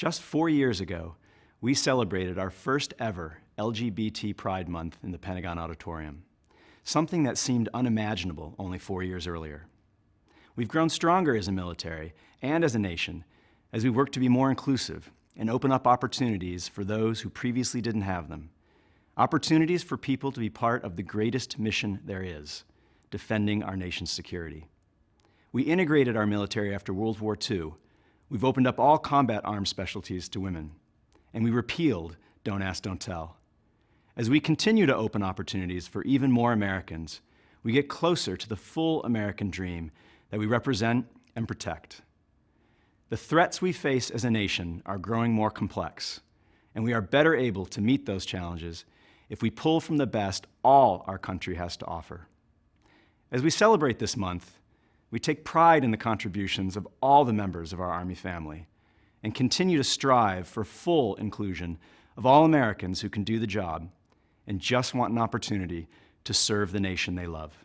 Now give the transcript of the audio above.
Just four years ago, we celebrated our first ever LGBT Pride Month in the Pentagon Auditorium, something that seemed unimaginable only four years earlier. We've grown stronger as a military and as a nation as we work to be more inclusive and open up opportunities for those who previously didn't have them. Opportunities for people to be part of the greatest mission there is, defending our nation's security. We integrated our military after World War II. We've opened up all combat arms specialties to women. And we repealed Don't Ask, Don't Tell. As we continue to open opportunities for even more Americans, we get closer to the full American dream that we represent and protect. The threats we face as a nation are growing more complex, and we are better able to meet those challenges if we pull from the best all our country has to offer. As we celebrate this month, we take pride in the contributions of all the members of our Army family and continue to strive for full inclusion of all Americans who can do the job and just want an opportunity to serve the nation they love.